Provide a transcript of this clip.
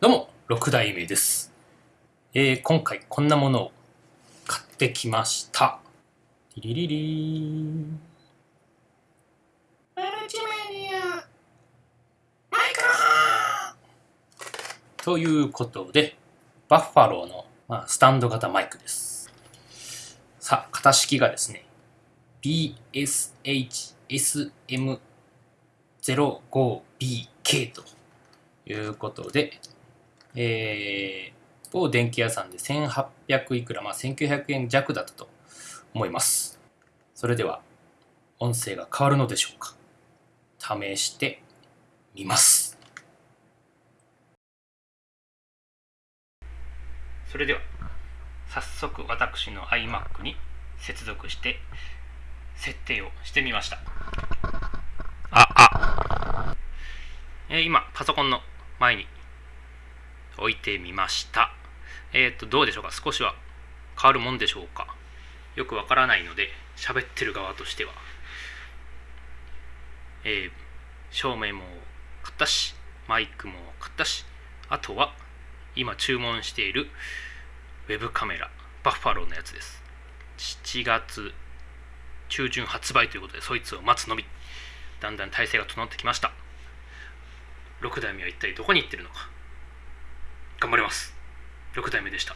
どうも、6代目です。えー、今回こんなものを買ってきました。リリリリ。マルチメディアマイクロということで、バッファローの、まあ、スタンド型マイクです。さあ、型式がですね、BSHSM05BK ということで、えー、某電気屋さんで1800いくら、まあ、1900円弱だったと思います。それでは、音声が変わるのでしょうか試してみます。それでは早速私の iMac に接続して設定をしてみましたああ、えー今パソコンの前に置いてみました。えっ、とどうでしょうか？少しは変わるもんでしょうか？よくわからないので喋ってる側としては。えー照明も買ったしマイクも買ったしあとは今注文しているウェブカメラバッファローのやつです。7月中旬発売ということでそいつを待つのみ。だんだん体制が整ってきました。6代目は一体どこに行ってるのか？頑張ります。6代目でした。